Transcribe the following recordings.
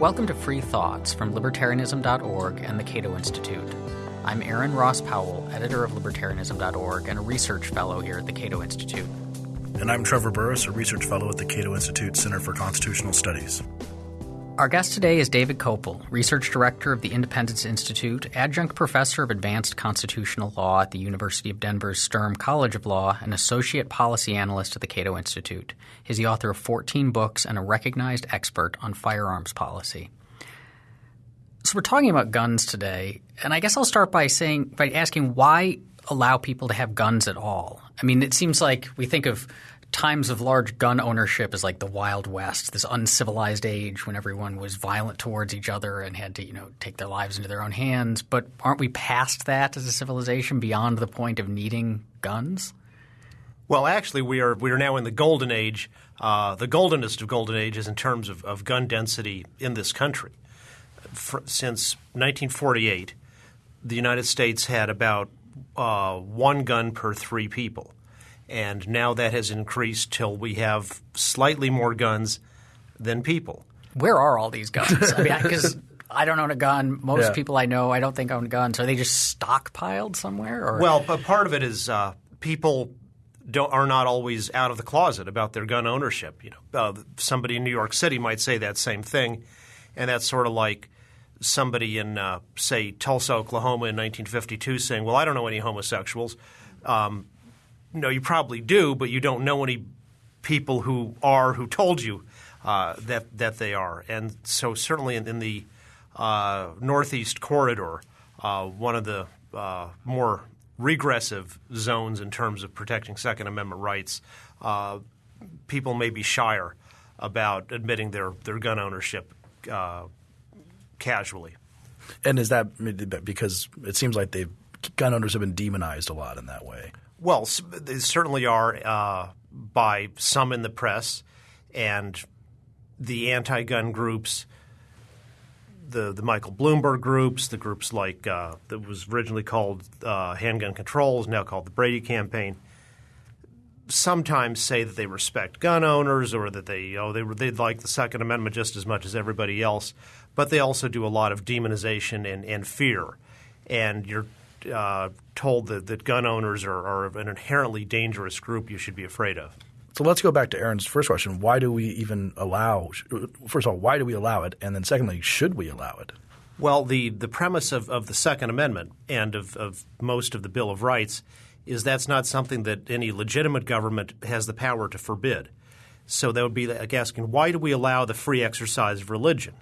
Welcome to Free Thoughts from Libertarianism.org and the Cato Institute. I'm Aaron Ross Powell, editor of Libertarianism.org and a research fellow here at the Cato Institute. And I'm Trevor Burrus, a research fellow at the Cato Institute Center for Constitutional Studies. Our guest today is David Kopel, Research Director of the Independence Institute, Adjunct Professor of Advanced Constitutional Law at the University of Denver's Sturm College of Law, and Associate Policy Analyst at the Cato Institute. He's the author of 14 books and a recognized expert on firearms policy. So we're talking about guns today, and I guess I'll start by saying by asking why allow people to have guns at all. I mean, it seems like we think of times of large gun ownership is like the Wild West, this uncivilized age when everyone was violent towards each other and had to, you know, take their lives into their own hands. But aren't we past that as a civilization beyond the point of needing guns? Well, actually, we are we are now in the golden age, uh, the goldenest of golden ages in terms of, of gun density in this country. For, since 1948, the United States had about uh, one gun per three people and now that has increased till we have slightly more guns than people. Where are all these guns? I mean, because I don't own a gun. Most yeah. people I know I don't think own guns. Are they just stockpiled somewhere? Or? Well, part of it is uh, people don't, are not always out of the closet about their gun ownership. You know, uh, somebody in New York City might say that same thing, and that's sort of like somebody in, uh, say, Tulsa, Oklahoma in 1952 saying, "Well, I don't know any homosexuals." Um, no, you probably do, but you don't know any people who are who told you uh, that that they are. And so certainly in, in the uh, northeast corridor, uh, one of the uh, more regressive zones in terms of protecting Second Amendment rights, uh, people may be shyer about admitting their their gun ownership uh, casually. And is that because it seems like they gun owners have been demonized a lot in that way? Well, they certainly are uh, by some in the press and the anti-gun groups, the the Michael Bloomberg groups, the groups like uh, that was originally called uh, Handgun Control is now called the Brady Campaign. Sometimes say that they respect gun owners or that they oh they they like the Second Amendment just as much as everybody else, but they also do a lot of demonization and, and fear, and you're uh, told that, that gun owners are, are an inherently dangerous group you should be afraid of. So let's go back to Aaron's first question. Why do we even allow – first of all, why do we allow it? And then secondly, should we allow it? Well, the, the premise of, of the Second Amendment and of, of most of the Bill of Rights is that's not something that any legitimate government has the power to forbid. So that would be like asking, why do we allow the free exercise of religion?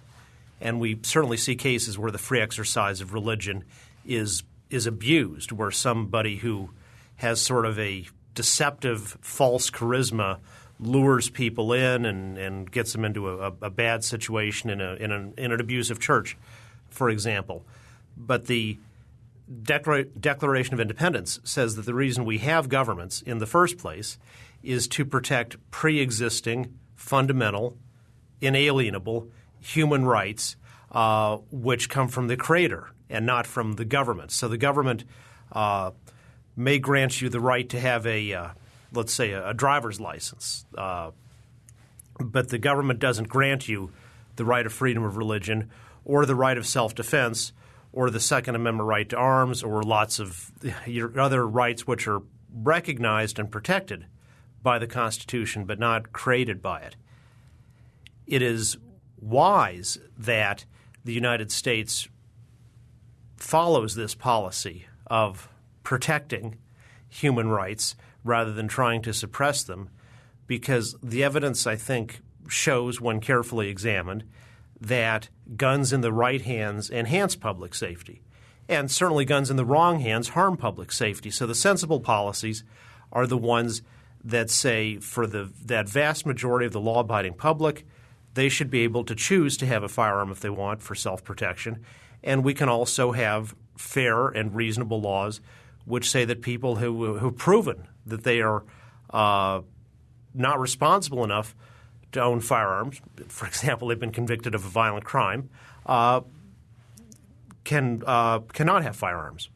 And we certainly see cases where the free exercise of religion is is abused, where somebody who has sort of a deceptive, false charisma lures people in and, and gets them into a, a bad situation in, a, in, an, in an abusive church, for example. But the Declaration of Independence says that the reason we have governments in the first place is to protect pre existing, fundamental, inalienable human rights uh, which come from the Creator and not from the government. So the government uh, may grant you the right to have a, uh, let's say, a, a driver's license, uh, but the government doesn't grant you the right of freedom of religion or the right of self-defense or the Second Amendment right to arms or lots of your other rights which are recognized and protected by the Constitution but not created by it. It is wise that the United States follows this policy of protecting human rights rather than trying to suppress them because the evidence, I think, shows, when carefully examined, that guns in the right hands enhance public safety. And certainly guns in the wrong hands harm public safety. So the sensible policies are the ones that say for the, that vast majority of the law abiding public, they should be able to choose to have a firearm if they want for self protection and we can also have fair and reasonable laws which say that people who have proven that they are uh, not responsible enough to own firearms, for example, they've been convicted of a violent crime, uh, can uh, cannot have firearms.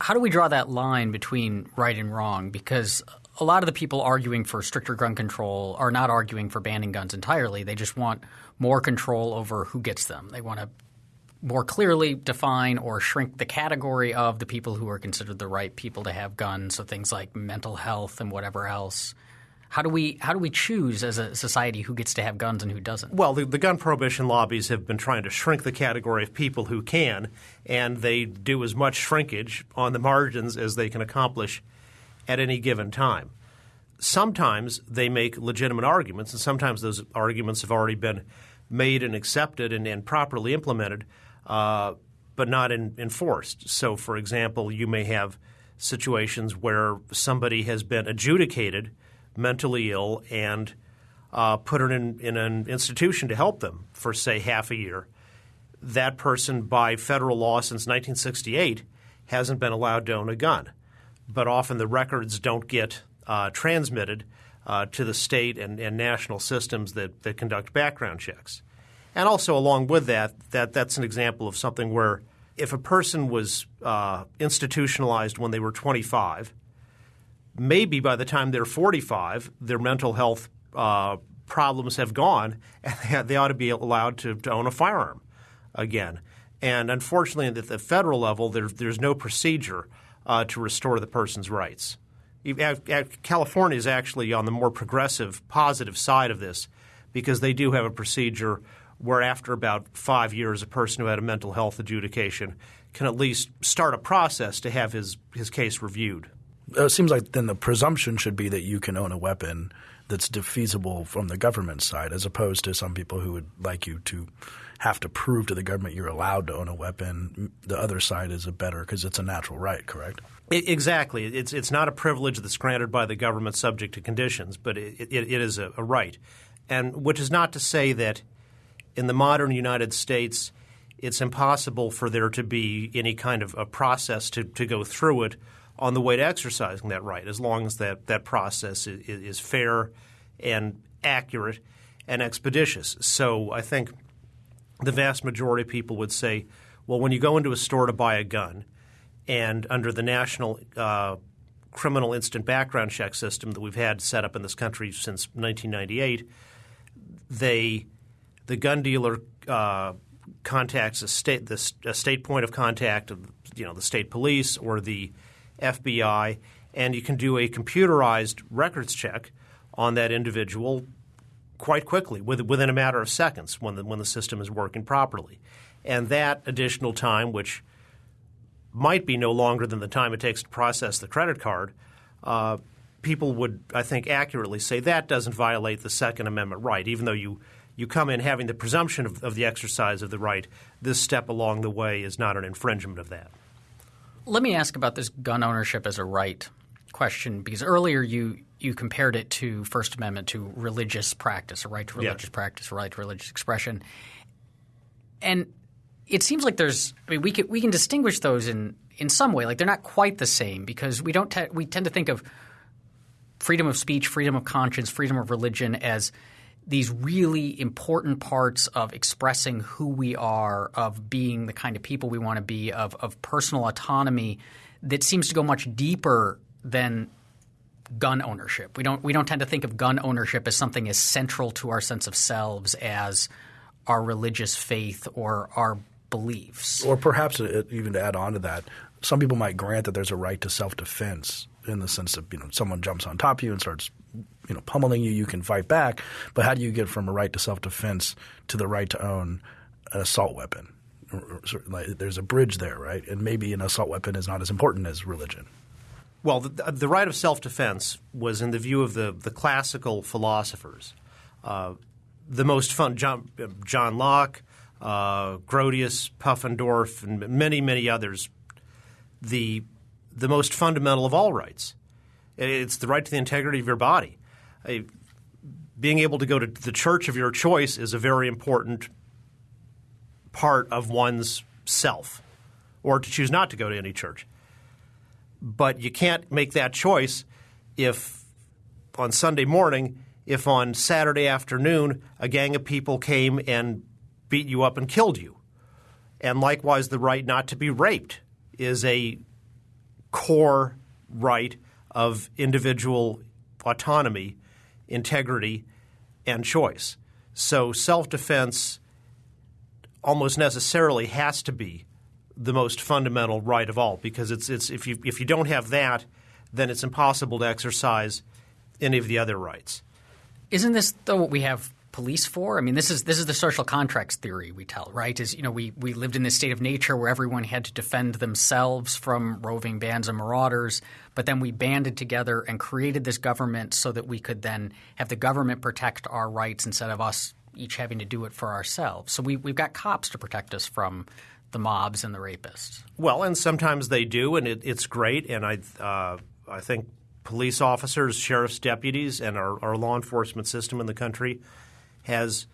How do we draw that line between right and wrong? Because a lot of the people arguing for stricter gun control are not arguing for banning guns entirely. They just want more control over who gets them. They want to more clearly define or shrink the category of the people who are considered the right people to have guns. So things like mental health and whatever else. How do we how do we choose as a society who gets to have guns and who doesn't? Well, the, the, gun prohibition lobbies have been trying to shrink the category of people who can, and they do as much shrinkage on the margins as they can accomplish at any given time. Sometimes they make legitimate arguments, and sometimes those arguments have already been made and accepted and, and properly implemented, uh, but not in, enforced. So, for example, you may have situations where somebody has been adjudicated mentally ill and uh, put in, in an institution to help them for, say, half a year. That person, by federal law since 1968, hasn't been allowed to own a gun. But often the records don't get uh, transmitted uh, to the state and, and, national systems that, that conduct background checks. And also, along with that, that that's an example of something where if a person was uh, institutionalized when they were 25, maybe by the time they're 45, their mental health uh, problems have gone, and they ought to be allowed to, to own a firearm again. And unfortunately, at the federal level, there, there's no procedure uh, to restore the person's rights. California is actually on the more progressive, positive side of this because they do have a procedure where, after about five years, a person who had a mental health adjudication can at least start a process to have his, his case reviewed. Uh, it seems like then the presumption should be that you can own a weapon that's defeasible from the government side, as opposed to some people who would like you to have to prove to the government you're allowed to own a weapon. The other side is a better because it's a natural right, correct? Exactly. It's it's not a privilege that's granted by the government subject to conditions, but it, it, it is a, a right, and which is not to say that in the modern United States it's impossible for there to be any kind of a process to, to go through it on the way to exercising that right, as long as that, that process is, is fair and accurate and expeditious. So I think the vast majority of people would say, well, when you go into a store to buy a gun – and under the national uh, criminal instant background check system that we've had set up in this country since 1998, they the gun dealer uh, contacts a state the, a state point of contact of you know the state police or the FBI, and you can do a computerized records check on that individual quite quickly within a matter of seconds when the when the system is working properly, and that additional time which might be no longer than the time it takes to process the credit card, uh, people would, I think, accurately say that doesn't violate the Second Amendment right, even though you you come in having the presumption of, of, the exercise of the right, this step along the way is not an infringement of that. Let me ask about this gun ownership as a right question, because earlier you you compared it to First Amendment to religious practice, a right to religious practice, a right to religious expression. And it seems like there's I mean we can we can distinguish those in in some way like they're not quite the same because we don't te- we tend to think of freedom of speech, freedom of conscience, freedom of religion as these really important parts of expressing who we are, of being the kind of people we want to be, of of personal autonomy that seems to go much deeper than gun ownership. We don't we don't tend to think of gun ownership as something as central to our sense of selves as our religious faith or our beliefs. Or perhaps uh, even to add on to that, some people might grant that there's a right to self-defense in the sense that you know someone jumps on top of you and starts you know pummeling you, you can fight back. But how do you get from a right to self-defense to the right to own an assault weapon? There's a bridge there, right? And maybe an assault weapon is not as important as religion. Well, the, the right of self-defense was, in the view of the, the classical philosophers, uh, the most fun. John, John Locke, uh, Grotius, Pufendorf, and many, many others, the, the most fundamental of all rights. It's the right to the integrity of your body. Being able to go to the church of your choice is a very important part of one's self, or to choose not to go to any church. But you can't make that choice if on Sunday morning, if on Saturday afternoon a gang of people came and beat you up and killed you. And likewise, the right not to be raped is a core right of individual autonomy, integrity, and choice. So self defense almost necessarily has to be the most fundamental right of all because it's, it's if you if you don't have that, then it's impossible to exercise any of the other rights. Isn't this though what we have police for? I mean, this is this is the social contracts theory we tell, right? Is you know we we lived in this state of nature where everyone had to defend themselves from roving bands of marauders, but then we banded together and created this government so that we could then have the government protect our rights instead of us each having to do it for ourselves. So we we've got cops to protect us from the mobs and the rapists. Well, and sometimes they do, and it, it's great. And I uh, I think police officers, sheriff's deputies, and our, our law enforcement system in the country has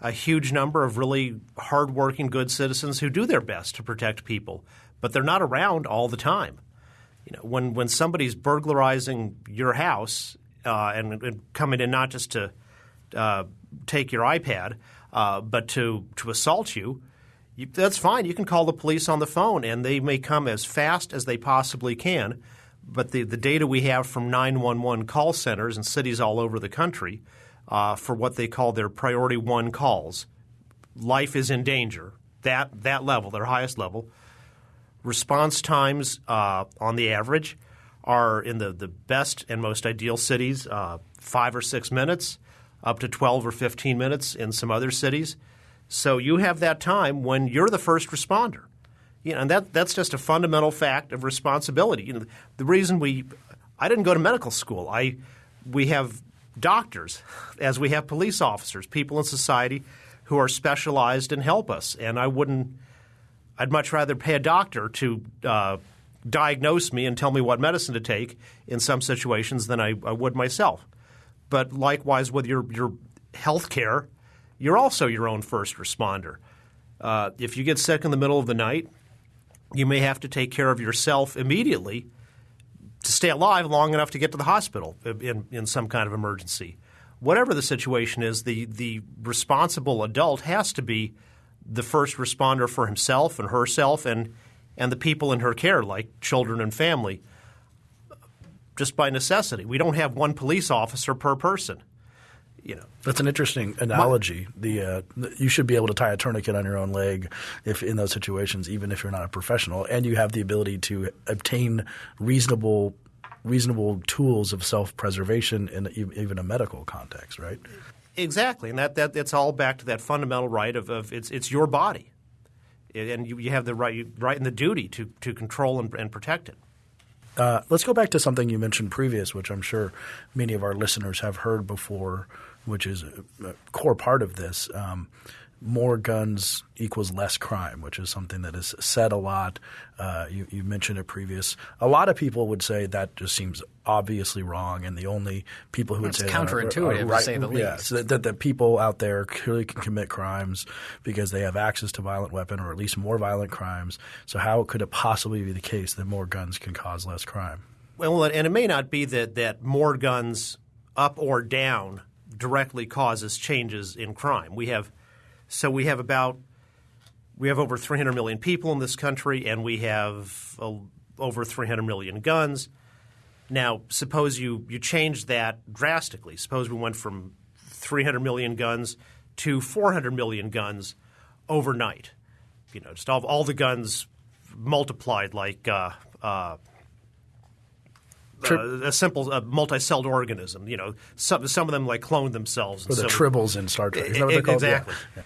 a huge number of really hardworking, good citizens who do their best to protect people, but they're not around all the time. You know, when when somebody's burglarizing your house uh, and, and, coming in not just to uh, take your iPad, uh, but to to assault you, you, that's fine. You can call the police on the phone, and they may come as fast as they possibly can. But the, the data we have from 911 call centers in cities all over the country uh, for what they call their priority one calls. Life is in danger. That that level, their highest level. Response times uh, on the average are in the, the best and most ideal cities uh, five or six minutes, up to 12 or 15 minutes in some other cities. So you have that time when you're the first responder. You know, and that, that's just a fundamental fact of responsibility. You know, the reason we – I didn't go to medical school. I we have doctors, as we have police officers, people in society who are specialized and help us. And I wouldn't – I'd much rather pay a doctor to uh, diagnose me and tell me what medicine to take in some situations than I, I would myself. But likewise with your, your health care, you're also your own first responder. Uh, if you get sick in the middle of the night, you may have to take care of yourself immediately – to stay alive long enough to get to the hospital in, in some kind of emergency. Whatever the situation is, the, the responsible adult has to be the first responder for himself and herself and, and the people in her care, like children and family, just by necessity. We don't have one police officer per person. You know. That's an interesting analogy. The uh, you should be able to tie a tourniquet on your own leg if in those situations, even if you're not a professional, and you have the ability to obtain reasonable reasonable tools of self preservation in even a medical context, right? Exactly, and that that it's all back to that fundamental right of, of it's it's your body, and you, you have the right right and the duty to to control and, and protect it. Uh, let's go back to something you mentioned previous, which I'm sure many of our listeners have heard before, which is a, core part of this. Um, more guns equals less crime, which is something that is said a lot. Uh, you, you, mentioned it previous. A lot of people would say that just seems obviously wrong, and the only people who would it's say counterintuitive, that are, are right, to say the yeah, least. So that, that, that people out there clearly can commit crimes because they have access to violent weapon, or at least more violent crimes. So how could it possibly be the case that more guns can cause less crime? Well, and it may not be that that more guns up or down directly causes changes in crime. We have so we have about we have over 300 million people in this country, and we have uh, over 300 million guns. Now, suppose you you change that drastically. Suppose we went from 300 million guns to 400 million guns overnight. You know, just all, all the guns multiplied like uh, uh, a simple uh, multi-celled organism. You know, some some of them like clone themselves. Or the so, tribbles in Star Trek. Exactly. Yeah.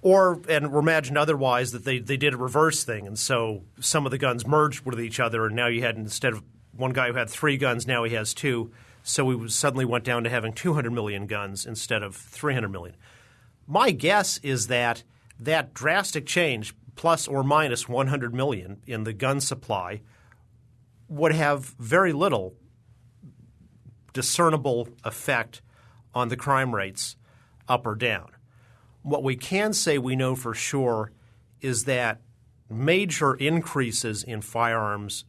Or and imagine otherwise that they, they did a reverse thing, and so some of the guns merged with each other, and now you had instead of one guy who had three guns, now he has two. So we suddenly went down to having 200 million guns instead of 300 million. My guess is that that drastic change, plus or minus 100 million in the gun supply, would have very little discernible effect on the crime rates up or down. What we can say we know for sure is that major increases in firearms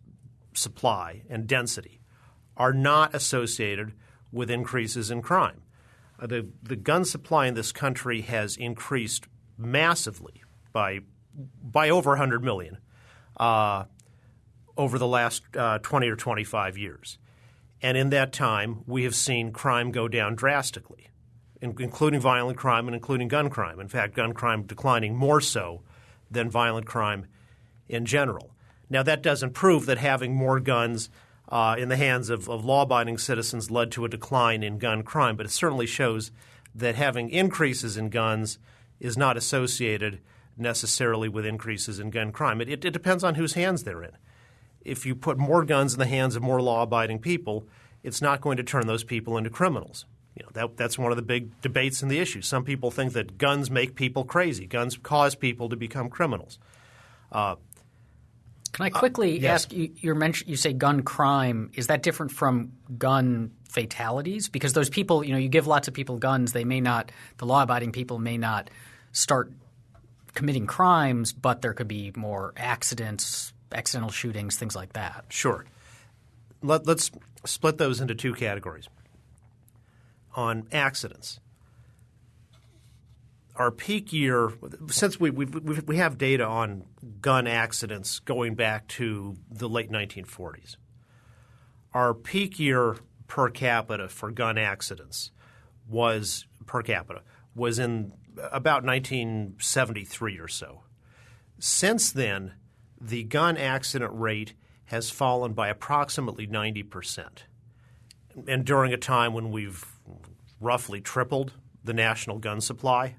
supply and density are not associated with increases in crime. Uh, the, the gun supply in this country has increased massively by, by over 100 million uh, over the last uh, 20 or 25 years. And in that time, we have seen crime go down drastically, including violent crime and including gun crime. In fact, gun crime declining more so than violent crime in general. Now, that doesn't prove that having more guns uh, in the hands of, of law abiding citizens led to a decline in gun crime, but it certainly shows that having increases in guns is not associated necessarily with increases in gun crime. It, it, it depends on whose hands they're in. If you put more guns in the hands of more law abiding people, it's not going to turn those people into criminals. You know, that, that's one of the big debates in the issue. Some people think that guns make people crazy. Guns cause people to become criminals. Uh, Can I quickly uh, yes. ask you? You mention you say gun crime. Is that different from gun fatalities? Because those people, you know, you give lots of people guns, they may not. The law-abiding people may not start committing crimes, but there could be more accidents, accidental shootings, things like that. Sure. Let, us split those into two categories. On accidents, our peak year, since we, we, we have data on gun accidents going back to the late 1940s, our peak year per capita for gun accidents was per capita was in about 1973 or so. Since then, the gun accident rate has fallen by approximately 90%. And during a time when we've roughly tripled the national gun supply.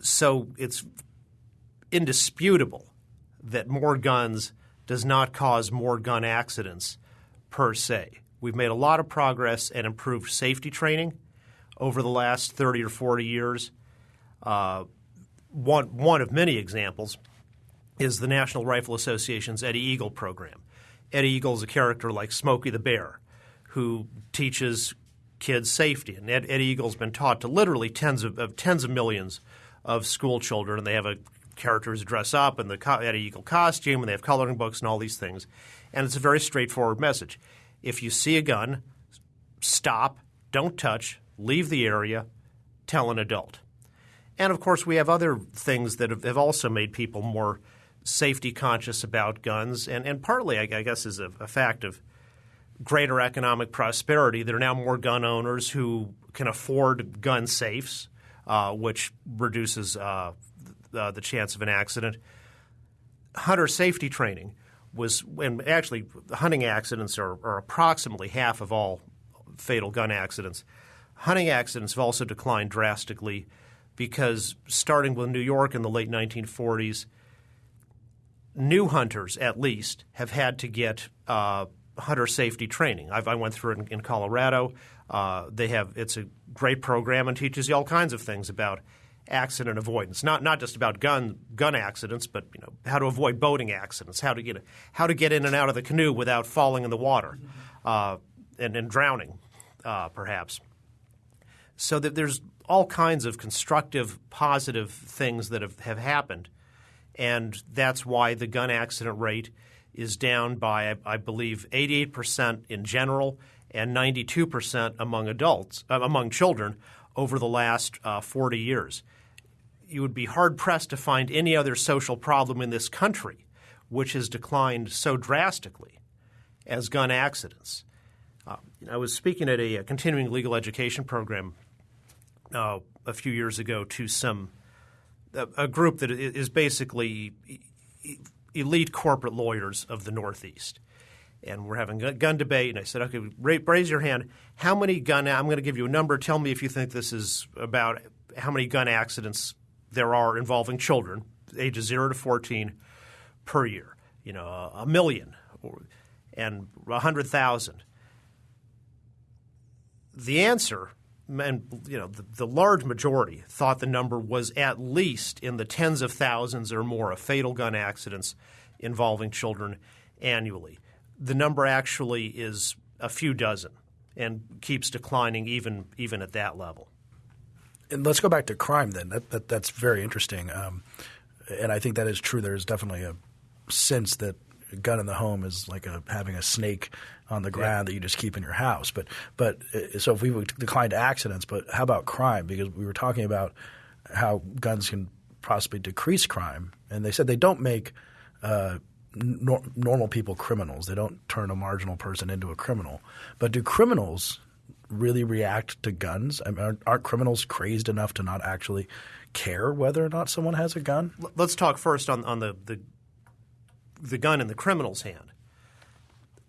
So it's indisputable that more guns does not cause more gun accidents per se. We've made a lot of progress and improved safety training over the last 30 or 40 years. Uh, one, one of many examples is the National Rifle Association's Eddie Eagle program. Eddie Eagle is a character like Smokey the Bear who teaches kids safety. And Ed, Eddie Eagle's been taught to literally tens of, of, tens of millions of school children, and they have a characters dress up in the Eddie Eagle costume, and they have coloring books and all these things. And it's a very straightforward message. If you see a gun, stop, don't touch, leave the area, tell an adult. And of course, we have other things that have, have also made people more safety conscious about guns, and, and partly, I, guess, is a, a, fact of greater economic prosperity. There are now more gun owners who can afford gun safes, uh, which reduces uh, the, the chance of an accident. Hunter safety training was, and actually, hunting accidents are, are approximately half of all fatal gun accidents. Hunting accidents have also declined drastically because starting with New York in the late 1940s, new hunters at least have had to get uh, hunter safety training. I've, i went through it in, in Colorado. Uh, they have it's a great program and teaches you all kinds of things about accident avoidance. Not not just about gun gun accidents, but you know how to avoid boating accidents, how to get how to get in and out of the canoe without falling in the water uh, and, and, drowning, uh, perhaps. So that there's all kinds of constructive, positive things that have, have happened, and that's why the gun accident rate is down by, I, believe, 88 percent in general and 92 percent among adults, uh, among children, over the last uh, 40 years. You would be hard pressed to find any other social problem in this country which has declined so drastically as gun accidents. Uh, I was speaking at a, a, continuing legal education program uh, a few years ago to some a, a group that is basically elite corporate lawyers of the Northeast. And we're having a gun debate, and I said, "Okay, raise your hand. How many gun? I'm going to give you a number. Tell me if you think this is about how many gun accidents there are involving children, ages zero to 14, per year. You know, a, million, or, and a hundred thousand. The answer and you know the, the, large majority thought the number was at least in the tens of thousands or more of fatal gun accidents involving children annually. The number actually is a few dozen and keeps declining even even at that level. And let's go back to crime then. That, that that's very interesting, um, and I think that is true. There is definitely a sense that gun in the home is like a, having a snake on the ground yeah. that you just keep in your house. But but uh, so if we would decline to accidents, but how about crime? Because we were talking about how guns can possibly decrease crime, and they said they don't make uh, nor- normal people criminals. They don't turn a marginal person into a criminal. But do criminals really react to guns? I mean, aren't, aren't criminals crazed enough to not actually care whether or not someone has a gun? Let's talk first on, on the, the the gun in the criminal's hand.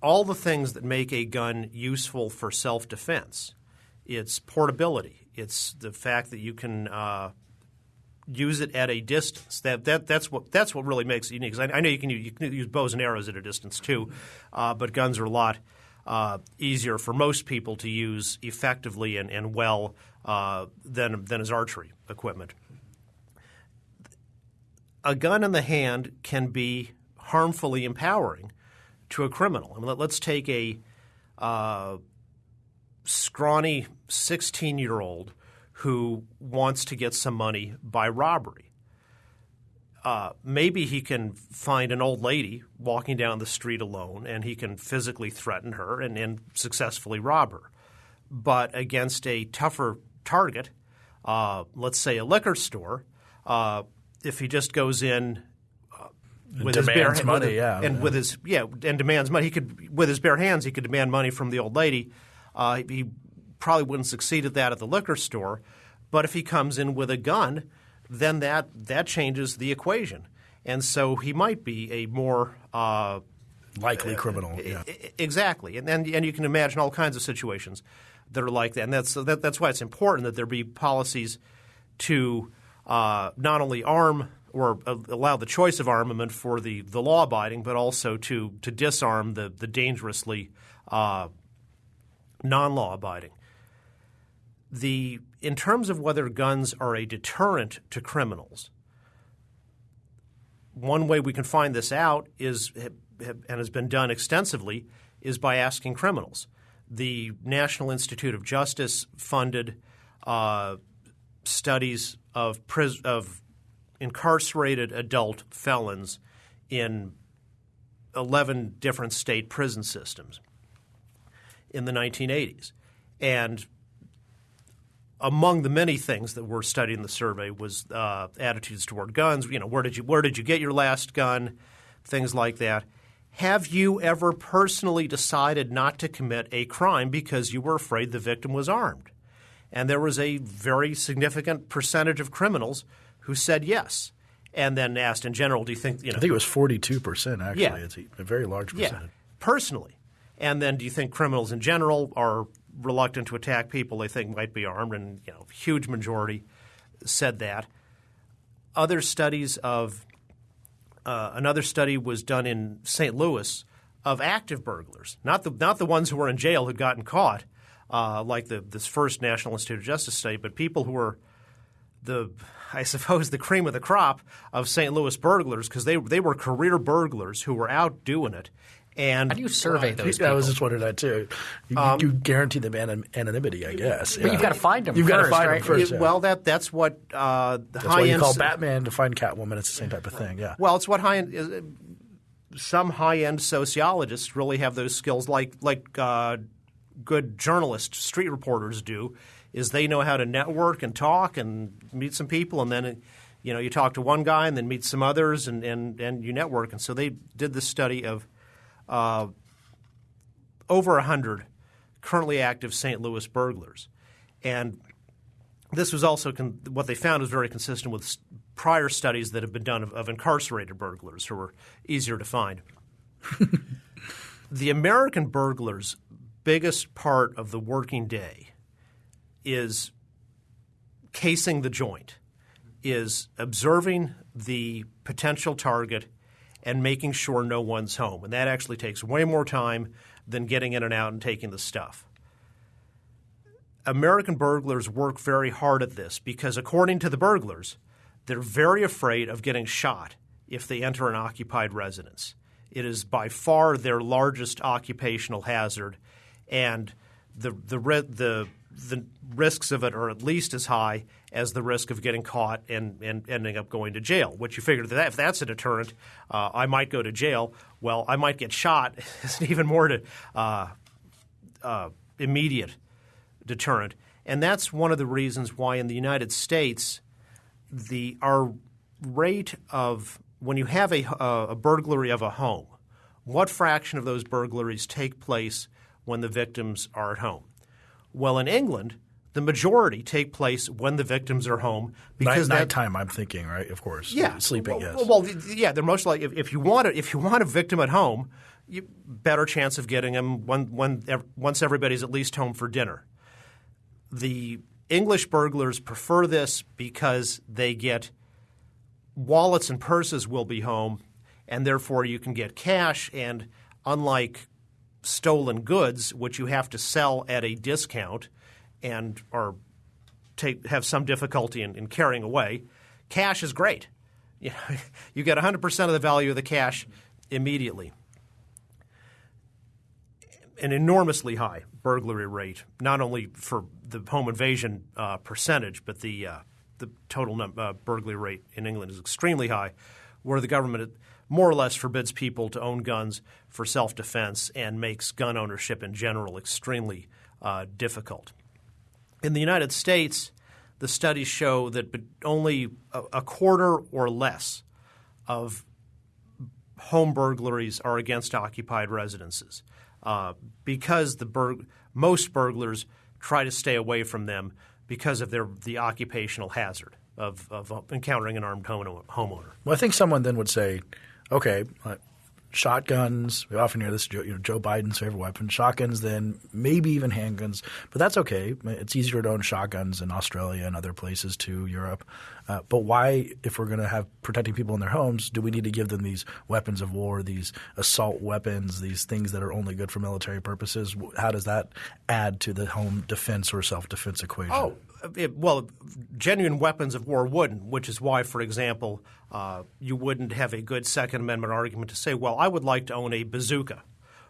All the things that make a gun useful for self defense. It's portability. It's the fact that you can uh, use it at a distance. That, that that's what that's what really makes it unique. I, I, know you can, use, you can use bows and arrows at a distance too, uh, but guns are a lot uh, easier for most people to use effectively and, and well uh, than than is archery equipment. A gun in the hand can be harmfully empowering to a criminal. I mean, let, us take a uh, scrawny 16 year old who wants to get some money by robbery. Uh, maybe he can find an old lady walking down the street alone and he can physically threaten her and, and successfully rob her. But against a tougher target, uh, let's say a liquor store, uh, if he just goes in with his bare money, with, yeah, and yeah. with his yeah, and demands money. He could with his bare hands he could demand money from the old lady. Uh, he probably wouldn't succeed at that at the liquor store, but if he comes in with a gun, then that that changes the equation, and so he might be a more uh, likely criminal. Yeah. Exactly, and, and and you can imagine all kinds of situations that are like that, and that's that, that's why it's important that there be policies to uh, not only arm or allow the choice of armament for the, the law abiding, but also to, to disarm the, the dangerously uh, non law abiding. The, in terms of whether guns are a deterrent to criminals, one way we can find this out is, and has been done extensively, is by asking criminals. The National Institute of Justice funded uh, studies of, pris- of incarcerated adult felons in 11 different state prison systems in the 1980s. And among the many things that were studied in the survey was uh, attitudes toward guns. You know, where did you where did you get your last gun? Things like that. Have you ever personally decided not to commit a crime because you were afraid the victim was armed? And there was a very significant percentage of criminals who said yes. And then asked in general, do you think you know? I think it was forty two percent actually. Yeah. It's a very large percentage. Yeah, personally. And then do you think criminals in general are reluctant to attack people they think might be armed? And you know, huge majority said that. Other studies of uh, another study was done in St. Louis of active burglars, not the not the ones who were in jail who'd gotten caught, uh, like the this first National Institute of Justice study, but people who were the I suppose the cream of the crop of St. Louis burglars because they they were career burglars who were out doing it. And how do you survey uh, those? I was just wondering that too. You, um, you guarantee them anonymity, I guess. But yeah. you've got to find them. You've got to find right? them first. Yeah. Well, that that's what uh, the that's high why you end call Batman to find Catwoman. It's the same type of thing. Yeah. Well, it's what high end. Uh, some high end sociologists really have those skills, like like uh, good journalists, street reporters do is they know how to network and talk and meet some people, and then you know you talk to one guy and then meet some others, and and, and you network. And so they did this study of uh, over hundred currently active St. Louis burglars, and this was also con- what they found was very consistent with prior studies that have been done of, of incarcerated burglars who were easier to find. the American burglar's biggest part of the working day is casing the joint, is observing the potential target and making sure no one's home. And that actually takes way more time than getting in and out and taking the stuff. American burglars work very hard at this because, according to the burglars, they're very afraid of getting shot if they enter an occupied residence. It is by far their largest occupational hazard, and the the the the risks of it are at least as high as the risk of getting caught and, and ending up going to jail. Which you figure that if that's a deterrent, uh, I might go to jail. Well, I might get shot. It's an even more to, uh, uh, immediate deterrent, and that's one of the reasons why in the United States, the our rate of when you have a, a burglary of a home, what fraction of those burglaries take place when the victims are at home? Well, in England, the majority take place when the victims are home because Night, that, nighttime. I'm thinking, right? Of course. yeah, Sleeping. Well, yes. well, yeah, they're most like if, if you want a, if you want a victim at home, you, better chance of getting them when, when once everybody's at least home for dinner. The English burglars prefer this because they get wallets and purses will be home, and therefore you can get cash. And unlike stolen goods, which you have to sell at a discount and are take, have some difficulty in, in carrying away, cash is great. You, know, you get 100% of the value of the cash immediately. An enormously high burglary rate, not only for the home invasion uh, percentage, but the uh, the total num- uh, burglary rate in England is extremely high, where the government more or less forbids people to own guns for self defense and makes gun ownership in general extremely uh, difficult. In the United States, the studies show that only a, quarter or less of home burglaries are against occupied residences uh, because the bur- most burglars try to stay away from them because of their the occupational hazard of, of encountering an armed homeowner. Well, I think someone then would say, okay, shotguns. We often hear this, you know, Joe Biden's favorite weapon, shotguns, then maybe even handguns. But that's okay. It's easier to own shotguns in Australia and other places too, Europe. Uh, but why, if we're going to have protecting people in their homes, do we need to give them these weapons of war, these assault weapons, these things that are only good for military purposes? How does that add to the home defense or self defense equation? Oh, it, well, genuine weapons of war wouldn't, which is why, for example, uh, you wouldn't have a good Second Amendment argument to say, well, I would like to own a bazooka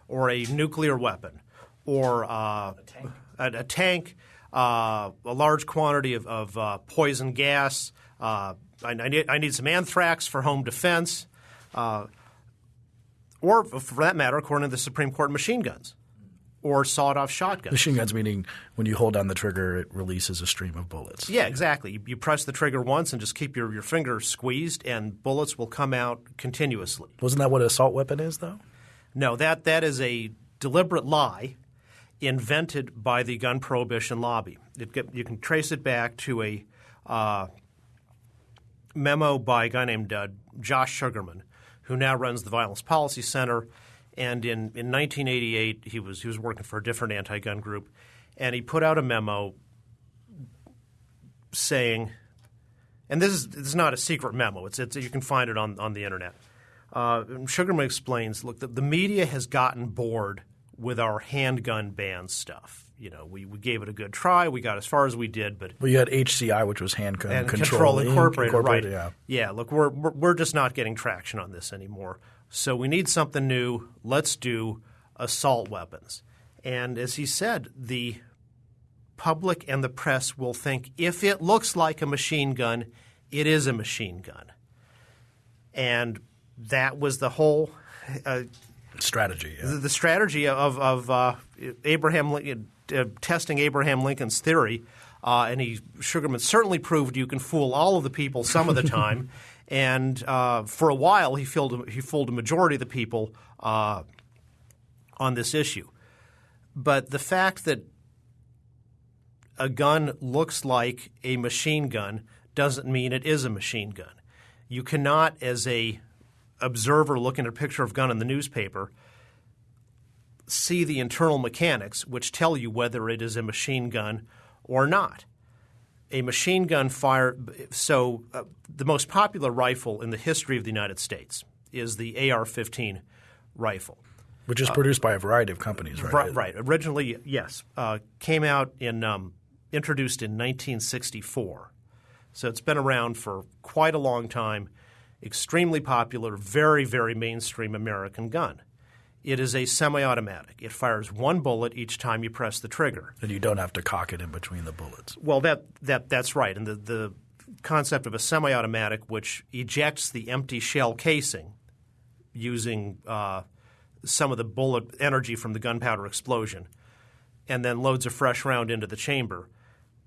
or a nuclear weapon or uh, a tank, a, a, tank uh, a large quantity of, of uh, poison gas. Uh, I, I, need, I, need, some anthrax for home defense. Uh, or, for that matter, according to the Supreme Court, machine guns or sawed-off shotguns. Machine guns meaning when you hold down the trigger, it releases a stream of bullets. Yeah, exactly. You, you press the trigger once and just keep your, your finger squeezed, and bullets will come out continuously. Wasn't that what an assault weapon is, though? No, that that is a deliberate lie invented by the gun prohibition lobby. It, you can trace it back to a uh, memo by a guy named uh, Josh Sugarmann, who now runs the Violence Policy Center – and in, in 1988, he was he was working for a different anti-gun group, and he put out a memo saying, and this is this is not a secret memo. It's, it's you can find it on on the internet. Uh, Sugarmann explains, look, the, the media has gotten bored with our handgun ban stuff you know, we, we gave it a good try. We got as far as we did, but well, you had HCI, which was handgun and control, control incorporated, incorporated, right? Yeah, yeah. Look, we're, we're just not getting traction on this anymore. So we need something new. Let's do assault weapons. And as he said, the public and the press will think if it looks like a machine gun, it is a machine gun. And that was the whole uh, strategy. Yeah. The, the, strategy of, of uh, Abraham Lincoln, testing Abraham Lincoln's theory. Uh, and he Sugarmann certainly proved you can fool all of the people some of the time. And uh, for a while, he fooled, he fooled a majority of the people uh, on this issue. But the fact that a gun looks like a machine gun doesn't mean it is a machine gun. You cannot, as a observer looking at a picture of gun in the newspaper, see the internal mechanics which tell you whether it is a machine gun or not a machine gun fire. So, uh, the most popular rifle in the history of the United States is the AR 15 rifle. Which is produced uh, by a variety of companies, right? Right. right. Originally, yes. Uh, came out in, um, introduced in 1964. So, it's been around for quite a long time. Extremely popular, very, very mainstream American gun. It is a semi-automatic. It fires one bullet each time you press the trigger. And you don't have to cock it in between the bullets. Well, that, that that's right. And the, the concept of a semi-automatic which ejects the empty shell casing using uh, some of the bullet energy from the gunpowder explosion and then loads a fresh round into the chamber.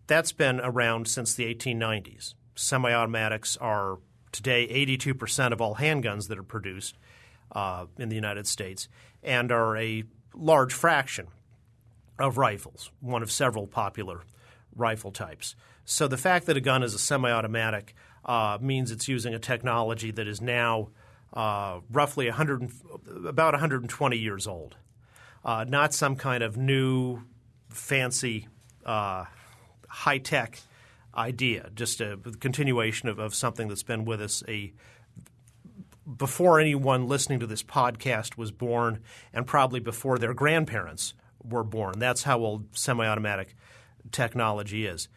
That's been around since the 1890s. Semi-automatics are today 82% of all handguns that are produced uh, in the United States and are a large fraction of rifles, one of several popular rifle types. So the fact that a gun is a semi automatic uh, means it's using a technology that is now uh, roughly 100, about 120 years old. Uh, not some kind of new, fancy, uh, high tech idea, just a continuation of, of something that's been with us a before anyone listening to this podcast was born, and probably before their grandparents were born. That's how old semi automatic technology is.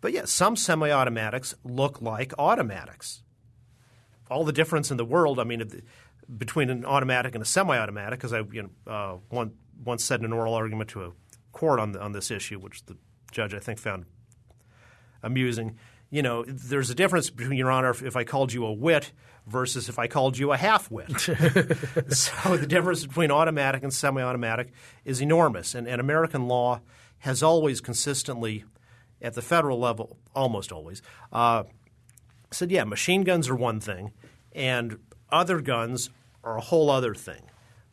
But yes, some semi automatics look like automatics. All the difference in the world, I mean, between an automatic and a semi automatic, because I you know, uh, one, once said in an oral argument to a court on, the, on this issue, which the judge I think found amusing. You know, there's a difference between Your Honor if, if I called you a wit versus if I called you a half wit. so the difference between automatic and semi-automatic is enormous, and, and American law has always consistently, at the federal level, almost always, uh, said, yeah, machine guns are one thing, and other guns are a whole other thing.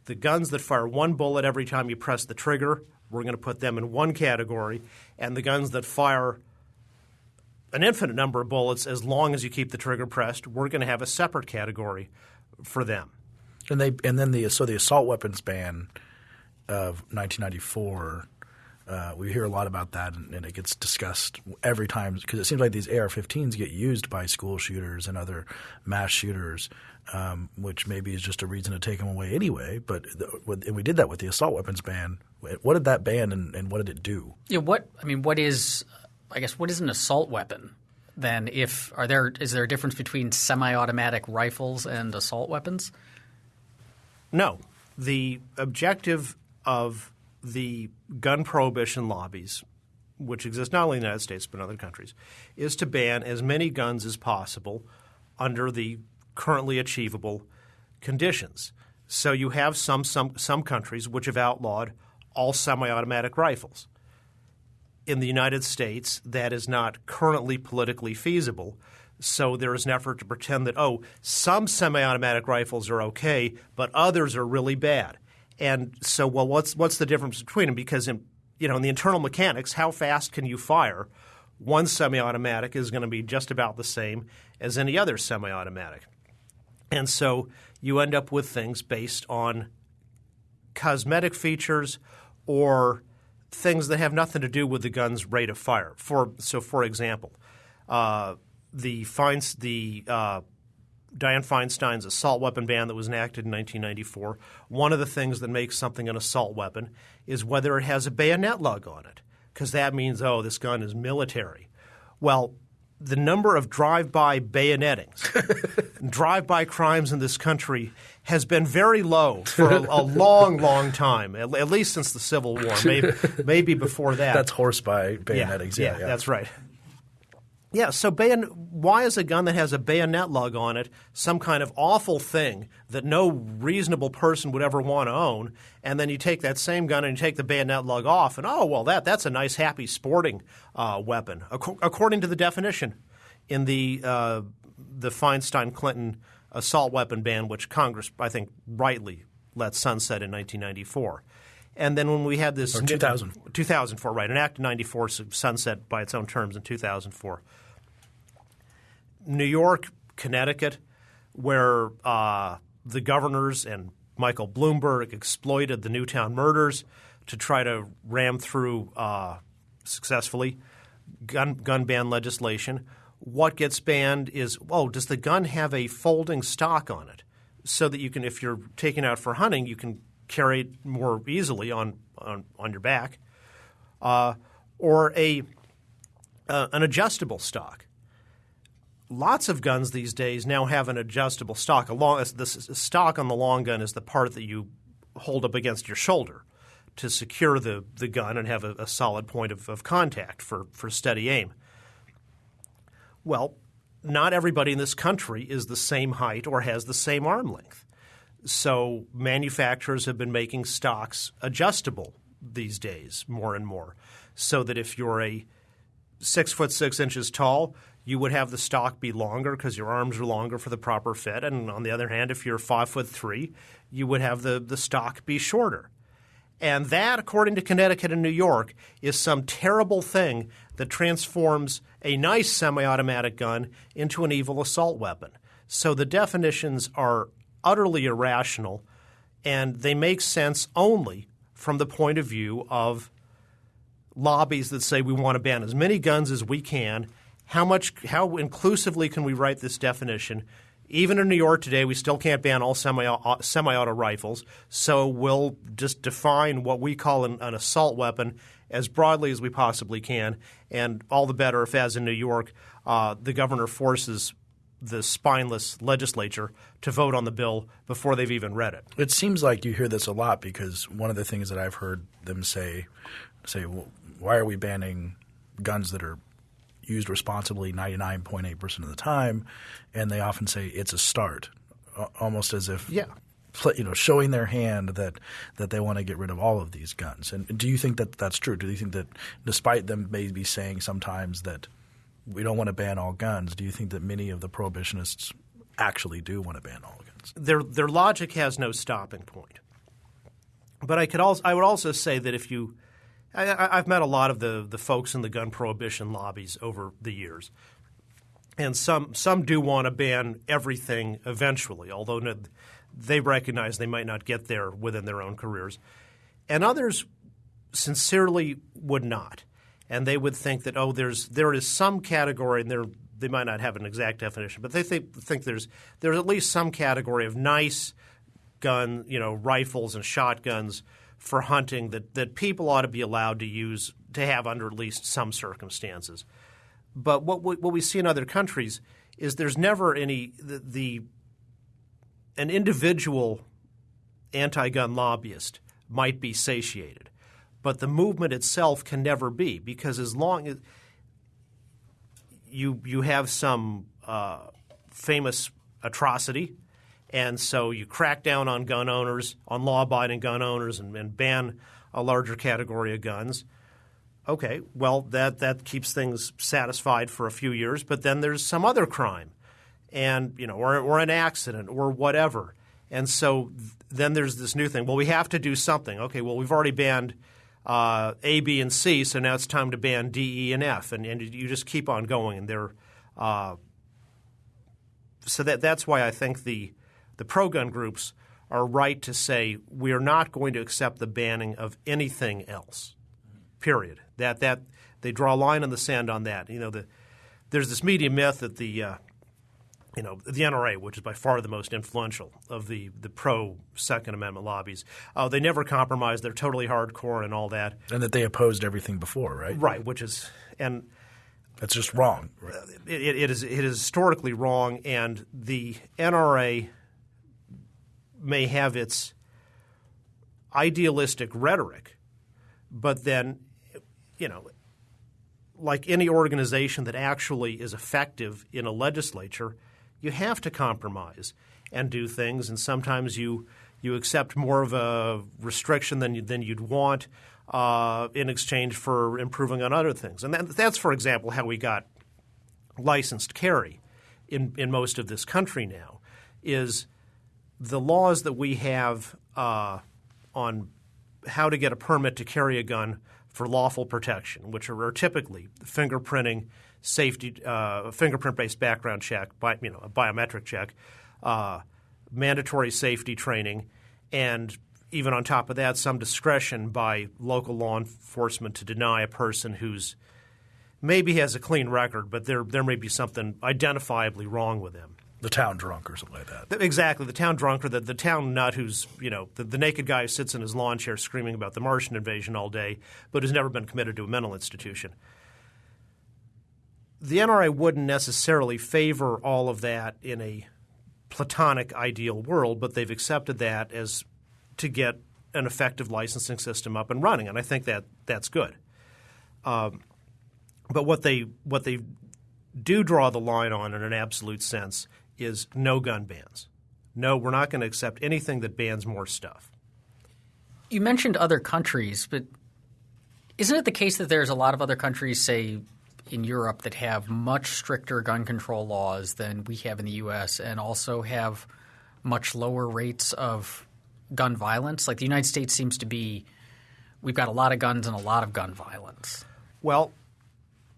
The guns that fire one bullet every time you press the trigger, we're going to put them in one category, and the guns that fire an infinite number of bullets as long as you keep the trigger pressed. We're going to have a separate category for them. And they and then the so the assault weapons ban of 1994. Uh, we hear a lot about that, and, and it gets discussed every time because it seems like these AR-15s get used by school shooters and other mass shooters, um, which maybe is just a reason to take them away anyway. But the, and we did that with the assault weapons ban. What did that ban, and, and what did it do? Yeah, what I mean, what is I guess what is an assault weapon? Then, if are there is there a difference between semi-automatic rifles and assault weapons? No, the objective of the gun prohibition lobbies, which exist not only in the United States but in other countries, is to ban as many guns as possible under the currently achievable conditions. So you have some some some countries which have outlawed all semi-automatic rifles in the United States that is not currently politically feasible. So there is an effort to pretend that, oh, some semi automatic rifles are okay, but others are really bad. And so, well, what's, what's the difference between them? Because in, you know, in the internal mechanics, how fast can you fire? One semi automatic is going to be just about the same as any other semi automatic. And so you end up with things based on cosmetic features or things that have nothing to do with the gun's rate of fire. For so, for example, uh, the the uh, Dianne Feinstein's assault weapon ban that was enacted in 1994. One of the things that makes something an assault weapon is whether it has a bayonet lug on it, because that means oh, this gun is military. Well, the number of drive-by bayonettings, drive-by crimes in this country has been very low for a, a long, long time, at, at, least since the Civil War, maybe, maybe before that. That's horse by bayonettings. Yeah, yeah, yeah, that's right. Yeah, so bayon- why is a gun that has a bayonet lug on it some kind of awful thing that no reasonable person would ever want to own? And then you take that same gun and you take the bayonet lug off, and oh, well, that, that's a nice, happy sporting uh, weapon, Ac- according to the definition in the, uh, the Feinstein Clinton assault weapon ban, which Congress, I think, rightly let sunset in 1994. And then when we had this or 2000. 2004, right, an Act of 94 sunset by its own terms in 2004. New York, Connecticut, where uh, the governors and Michael Bloomberg exploited the Newtown murders to try to ram through uh, successfully gun gun ban legislation. What gets banned is oh, does the gun have a folding stock on it, so that you can, if you're taking out for hunting, you can carry it more easily on on, on your back, uh, or a uh, an adjustable stock lots of guns these days now have an adjustable stock. A long, the stock on the long gun is the part that you hold up against your shoulder to secure the, the gun and have a, a solid point of, of contact for, for steady aim. Well, not everybody in this country is the same height or has the same arm length. So manufacturers have been making stocks adjustable these days more and more, so that if you're a six foot six inches tall, you would have the stock be longer because your arms are longer for the proper fit. And on the other hand, if you're five foot three, you would have the, the stock be shorter. And that, according to Connecticut and New York, is some terrible thing that transforms a nice semi automatic gun into an evil assault weapon. So the definitions are utterly irrational and they make sense only from the point of view of lobbies that say we want to ban as many guns as we can. How much how inclusively can we write this definition? Even in New York today, we still can't ban all semi auto rifles. So we'll just define what we call an, an, assault weapon as broadly as we possibly can. And all the better if, as in New York, uh, the governor forces the spineless legislature to vote on the bill before they've even read it. It seems like you hear this a lot because one of the things that I've heard them say, say, well, why are we banning guns that are used responsibly 99.8% of the time? And they often say it's a start, almost as if yeah. you know, showing their hand that that they want to get rid of all of these guns. And do you think that that's true? Do you think that, despite them maybe saying sometimes that we don't want to ban all guns, do you think that many of the prohibitionists actually do want to ban all guns? Their their logic has no stopping point. But I could also I would also say that if you I, have met a lot of the the folks in the gun prohibition lobbies over the years, and some some do want to ban everything eventually, although they recognize they might not get there within their own careers, and others sincerely would not and they would think that oh, there's there is some category, and there they might not have an exact definition, but they think, think there's there's at least some category of nice gun, you know, rifles and shotguns for hunting that that people ought to be allowed to use to have under at least some circumstances. But what we, what we see in other countries is there's never any the, the an individual anti-gun lobbyist might be satiated but the movement itself can never be because as long as you you have some uh, famous atrocity, and so you crack down on gun owners, on law-abiding gun owners, and, and ban a larger category of guns. Okay, well that that keeps things satisfied for a few years, but then there's some other crime, and you know, or or an accident or whatever, and so th- then there's this new thing. Well, we have to do something. Okay, well we've already banned uh, A, B, and C. So now it's time to ban D, E, and F, and, and you just keep on going. And they're uh, so that that's why I think the the pro gun groups are right to say we are not going to accept the banning of anything else. Period. That that they draw a line in the sand on that. You know, the, there's this media myth that the uh, you know, the NRA, which is by far the most influential of the, the pro Second Amendment lobbies, uh, they never compromise. They're totally hardcore and all that. And that they opposed everything before, right? Right, which is and that's just wrong. Right? It, it is it is historically wrong, and the NRA may have its idealistic rhetoric, but then, you know, like any organization that actually is effective in a legislature – you have to compromise and do things, and sometimes you you accept more of a restriction than you, than you'd want uh, in exchange for improving on other things. And that, that's, for example, how we got licensed carry in in most of this country now. Is the laws that we have uh, on how to get a permit to carry a gun for lawful protection, which are, typically fingerprinting safety uh, fingerprint based background check, by, you know, a biometric check, uh, mandatory safety training, and even on top of that, some discretion by local law enforcement to deny a person who's maybe has a clean record, but there there may be something identifiably wrong with him. The town drunk or something like that. Exactly, the town drunk or the, the town nut who's you know the, the naked guy who sits in his lawn chair screaming about the Martian invasion all day, but has never been committed to a mental institution the NRA wouldn't necessarily favor all of that in a platonic ideal world, but they've accepted that as to get an effective licensing system up and running, and I think that that's good. Um, but what they what they do draw the line on in an absolute sense is no gun bans. No, we're not going to accept anything that bans more stuff. You mentioned other countries, but isn't it the case that there's a lot of other countries, say in Europe that have much stricter gun control laws than we have in the U.S. and also have much lower rates of gun violence? Like the United States seems to be, we've got a lot of guns and a lot of gun violence. Well,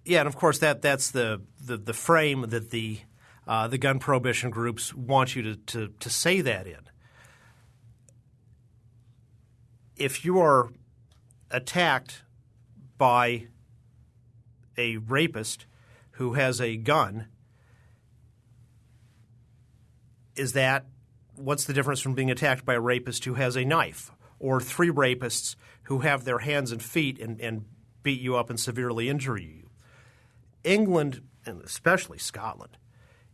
yeah, and of course that that's the the, the frame that the uh, the gun prohibition groups want you to, to, to say that in. If you are attacked by a rapist who has a gun, is that what's the difference from being attacked by a rapist who has a knife or three rapists who have their hands and feet and, and beat you up and severely injure you? England, and especially Scotland,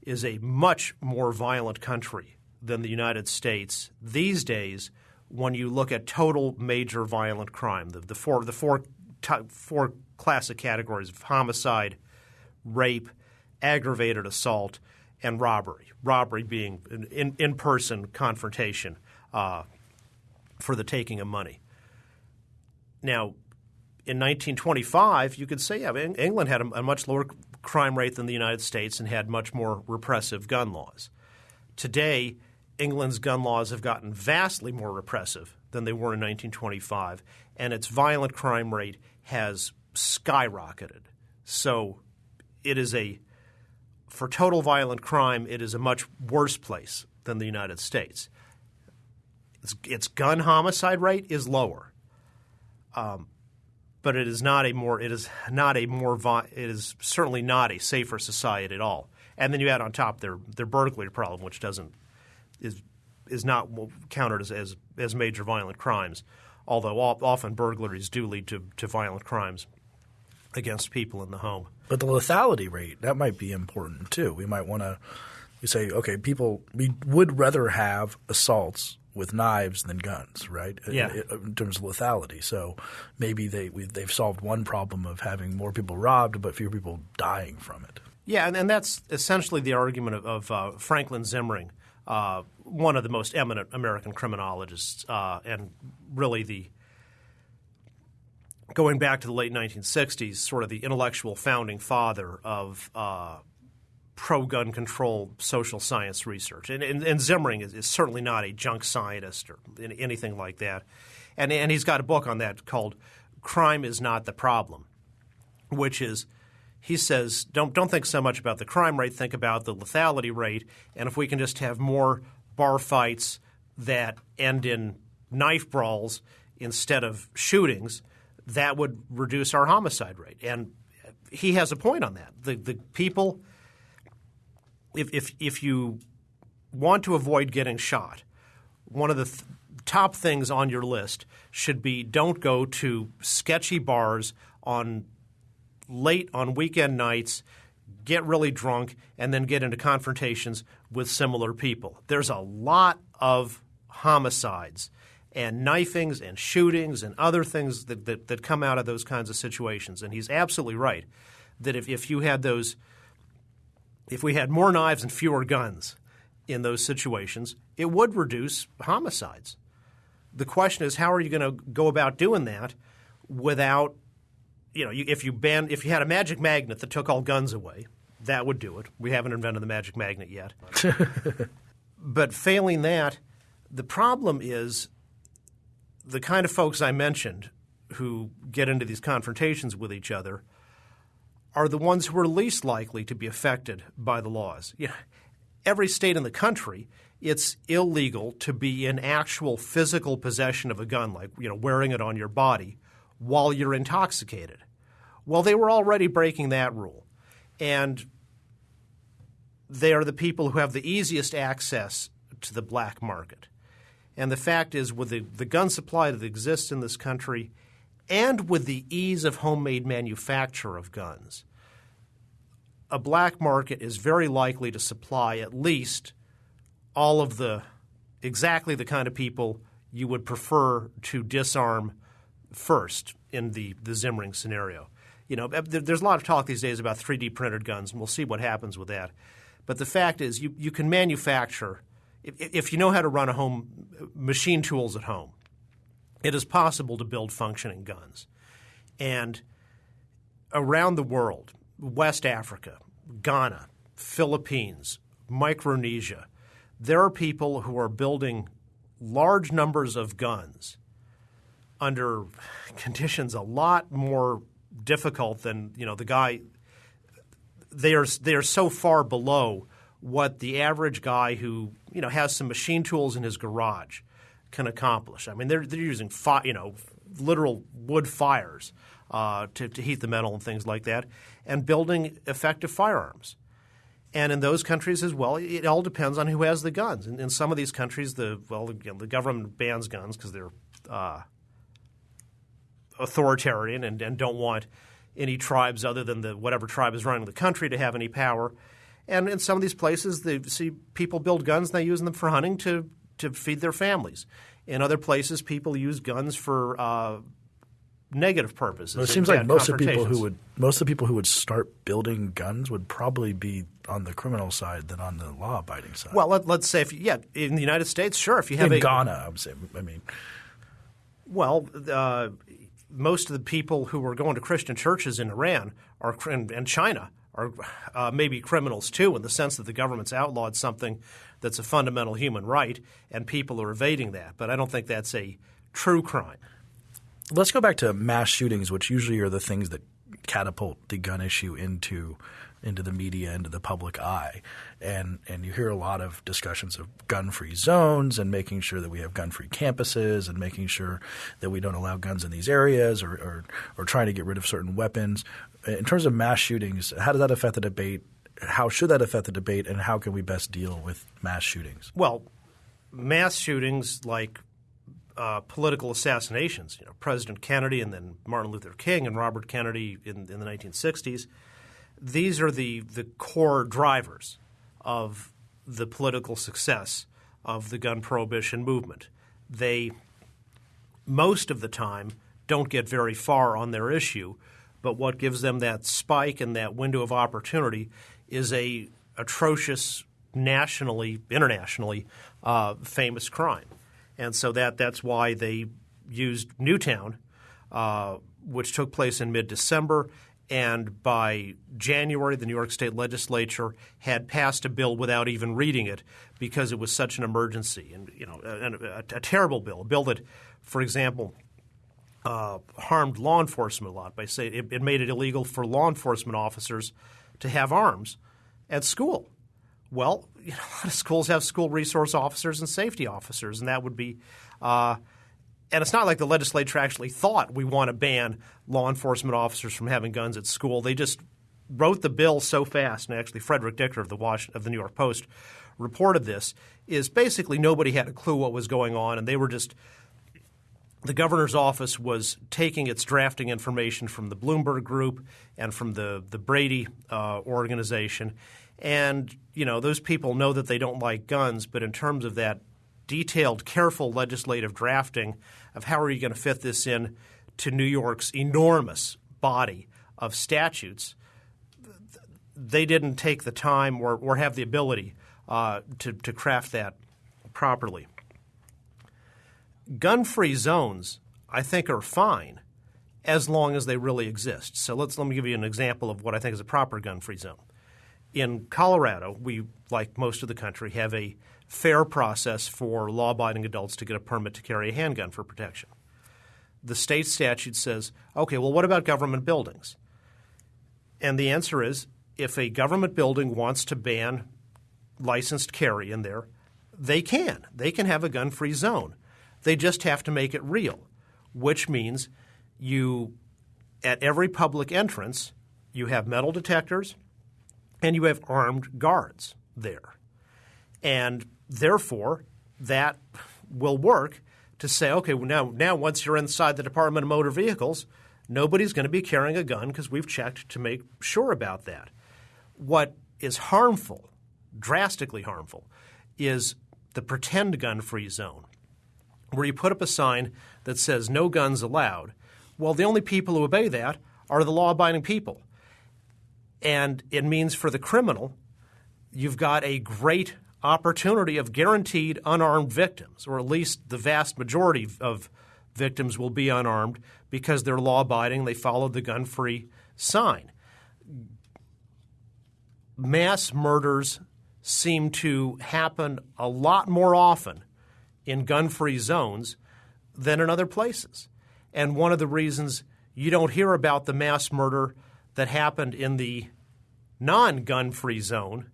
is a much more violent country than the United States these days when you look at total major violent crime. The, the four, the four, four classic categories of homicide, rape, aggravated assault, and robbery. Robbery being an in person confrontation uh, for the taking of money. Now, in 1925, you could say yeah, England had a, a, much lower crime rate than the United States and had much more repressive gun laws. Today, England's gun laws have gotten vastly more repressive than they were in 1925, and its violent crime rate has skyrocketed. So it is a for total violent crime, it is a much worse place than the United States. Its, its gun homicide rate is lower. Um, but it is not a more it is not a more it is certainly not a safer society at all. And then you add on top their their burglary problem, which doesn't is is not counted as as, as major violent crimes, although often burglaries do lead to, to violent crimes against people in the home. But the lethality rate that might be important too. We might want to we say okay, people we would rather have assaults with knives than guns, right? Yeah. In, in terms of lethality. So maybe they they've solved one problem of having more people robbed, but fewer people dying from it. Yeah, and, and that's essentially the argument of, of uh, Franklin Zimring, uh, one of the most eminent American criminologists, uh, and really the going back to the late 1960s, sort of the intellectual founding father of uh, pro gun control social science research. And, and, and Zimring is, is, certainly not a junk scientist or anything like that. And, and he's got a book on that called Crime is Not the Problem, which is he says don't, don't think so much about the crime rate, think about the lethality rate. And if we can just have more bar fights that end in knife brawls instead of shootings, that would reduce our homicide rate. And he has a point on that. The, the people – if, if, if you want to avoid getting shot, one of the th- top things on your list should be don't go to sketchy bars on late on weekend nights, get really drunk, and then get into confrontations with similar people. There's a lot of homicides and knifings and shootings and other things that, that, that come out of those kinds of situations. And he's absolutely right that if, if you had those – if we had more knives and fewer guns in those situations, it would reduce homicides. The question is, how are you going to go about doing that without, you know, if you ban, if you had a magic magnet that took all guns away, that would do it. We haven't invented the magic magnet yet. but failing that, the problem is the kind of folks I mentioned who get into these confrontations with each other – are the ones who are least likely to be affected by the laws. You know, every state in the country, it's illegal to be in actual physical possession of a gun, like you know, wearing it on your body while you're intoxicated. Well, they were already breaking that rule. And they are the people who have the easiest access to the black market. And the fact is, with the, the gun supply that exists in this country and with the ease of homemade manufacture of guns, a black market is very likely to supply at least all of the exactly the kind of people you would prefer to disarm first in the, the Zimring scenario. You know, there's a lot of talk these days about 3D printed guns, and we'll see what happens with that. But the fact is, you, you can manufacture, if, you know how to run a home, machine tools at home, it is possible to build functioning guns. And around the world, West Africa, Ghana, Philippines, Micronesia, there are people who are building large numbers of guns under conditions a lot more difficult than you know the guy. They are they are so far below what the average guy who you know has some machine tools in his garage can accomplish. I mean, they're they're using fi- you know literal wood fires uh, to, to heat the metal and things like that, and building effective firearms. And in those countries as well, it all depends on who has the guns. In, in some of these countries, the well, you know, the government bans guns because they're uh, authoritarian and, and, don't want any tribes other than the whatever tribe is running the country to have any power. And in some of these places, they see people build guns and they use them for hunting to to feed their families. In other places, people use guns for uh, negative purposes. Well, it seems like most of the people who would most of the people who would start building guns would probably be on the criminal side than on the law abiding side. Well, let, us say if yeah, in the United States, sure, if you have in a, Ghana, I'm saying. I mean, well. Uh, most of the people who are going to Christian churches in Iran are and China are uh, maybe criminals too, in the sense that the government's outlawed something that's a fundamental human right, and people are evading that. But I don't think that's a true crime. Let's go back to mass shootings, which usually are the things that catapult the gun issue into into the media, into the public eye. And and you hear a lot of discussions of gun-free zones and making sure that we have gun-free campuses and making sure that we don't allow guns in these areas or, or, or trying to get rid of certain weapons. In terms of mass shootings, how does that affect the debate? How should that affect the debate, and how can we best deal with mass shootings? Well, mass shootings like uh, political assassinations. You know, President Kennedy and then Martin Luther King and Robert Kennedy in, in the 1960s. These are the the core drivers of the political success of the gun prohibition movement. They most of the time don't get very far on their issue, but what gives them that spike and that window of opportunity is a atrocious nationally, internationally uh, famous crime and so that that's why they used Newtown, uh, which took place in mid-December. And by January, the New York State Legislature had passed a bill without even reading it because it was such an emergency, and you know, a, a, a terrible bill, a bill that, for example, uh, harmed law enforcement a lot by saying it, it made it illegal for law enforcement officers to have arms at school. Well, you know, a lot of schools have school resource officers and safety officers, and that would be. Uh, and it's not like the legislature actually thought we want to ban law enforcement officers from having guns at school. They just wrote the bill so fast, and actually Fredric Dicker of the Wash, of the New York Post reported this. Is basically nobody had a clue what was going on, and they were just the governor's office was taking its drafting information from the Bloomberg Group and from the the Brady uh, organization, and you know those people know that they don't like guns, but in terms of that detailed, careful legislative drafting of how are you going to fit this in to New York's enormous body of statutes, they didn't take the time or, or have the ability uh, to, to craft that properly. Gun free zones, I think, are fine as long as they really exist. So let's let me give you an example of what I think is a proper gun free zone in Colorado, we, like most of the country, have a fair process for law abiding adults to get a permit to carry a handgun for protection. The state statute says, okay, well, what about government buildings? And the answer is if a government building wants to ban licensed carry in there, they can. They can have a gun free zone. They just have to make it real, which means you, at every public entrance, you have metal detectors and you have armed guards there. And therefore, that will work to say, okay, well now, now once you're inside the Department of Motor Vehicles, nobody's going to be carrying a gun because we've checked to make sure about that. What is harmful, drastically harmful, is the pretend gun free zone, where you put up a sign that says no guns allowed. Well, the only people who obey that are the law abiding people. And it means for the criminal, you've got a great opportunity of guaranteed unarmed victims, or at least the vast majority of victims will be unarmed because they're law abiding, they followed the gun free sign. mass murders seem to happen a lot more often in gun free zones than in other places. And one of the reasons you don't hear about the mass murder that happened in the non gun free zone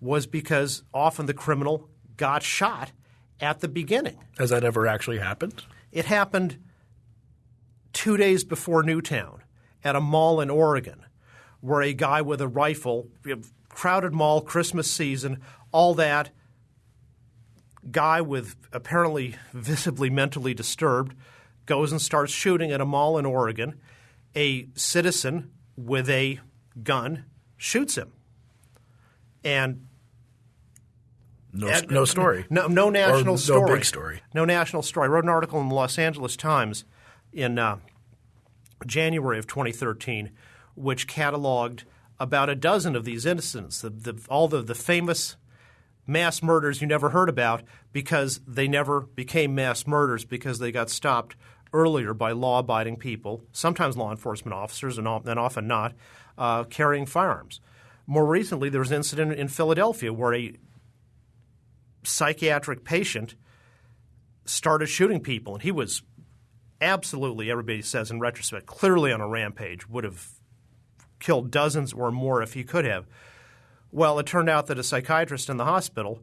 was because often the criminal got shot at the beginning. Has that ever actually happened? It happened two days before Newtown at a mall in Oregon where a guy with a rifle, crowded mall, Christmas season, all that, guy with apparently visibly mentally disturbed goes and starts shooting at a mall in Oregon. A citizen with a gun shoots him. And no, no story. No, no national or story. No big story. No national story. I wrote an article in the Los Angeles Times in uh, January of 2013, which cataloged about a dozen of these incidents, the, the, all the, the famous mass murders you never heard about because they never became mass murders because they got stopped earlier by law abiding people, sometimes law enforcement officers and, and often not, uh, carrying firearms. More recently, there was an incident in Philadelphia where a psychiatric patient started shooting people, and he was absolutely, everybody says in retrospect, clearly on a rampage, would have killed dozens or more if he could have. Well, it turned out that a psychiatrist in the hospital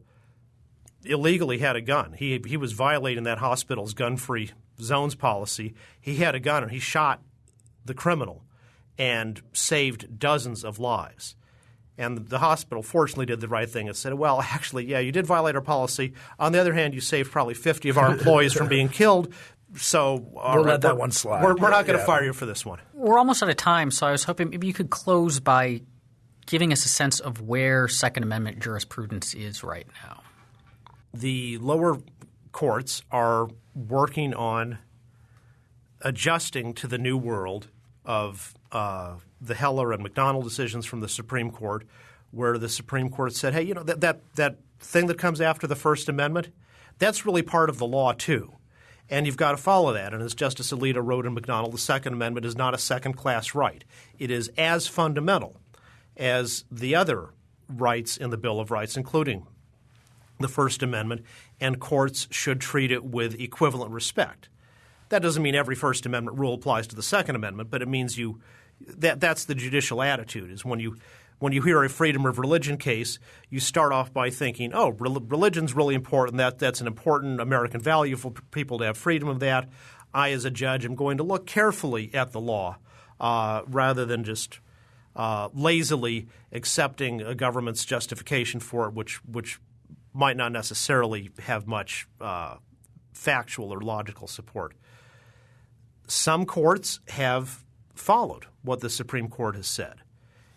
illegally had a gun. He, he was violating that hospital's gun free zones policy. He had a gun and he shot the criminal and saved dozens of lives. And the hospital fortunately did the right thing and said, well, actually, yeah, you did violate our policy. On the other hand, you saved probably 50 of our employees from being killed. So we'll let that one slide. We're, we're not going to yeah. fire you for this one. We're almost out of time, so I was hoping maybe you could close by giving us a sense of where Second Amendment jurisprudence is right now. The lower courts are working on adjusting to the new world of uh, the Heller and McDonald decisions from the Supreme Court, where the Supreme Court said, "Hey, you know that that that thing that comes after the First Amendment, that's really part of the law too." And you've got to follow that. And as Justice Alito wrote in McDonald, the Second Amendment is not a second class right. It is as fundamental as the other rights in the Bill of Rights, including the First Amendment, and courts should treat it with equivalent respect. That doesn't mean every First Amendment rule applies to the Second Amendment, but it means you that that's the judicial attitude is when you when you hear a freedom of religion case, you start off by thinking, "Oh, religion's really important. That that's an important American value for people to have freedom of that." I, as a judge, am going to look carefully at the law uh, rather than just uh, lazily accepting a government's justification for it, which which might not necessarily have much uh, factual or logical support. Some courts have followed what the Supreme Court has said,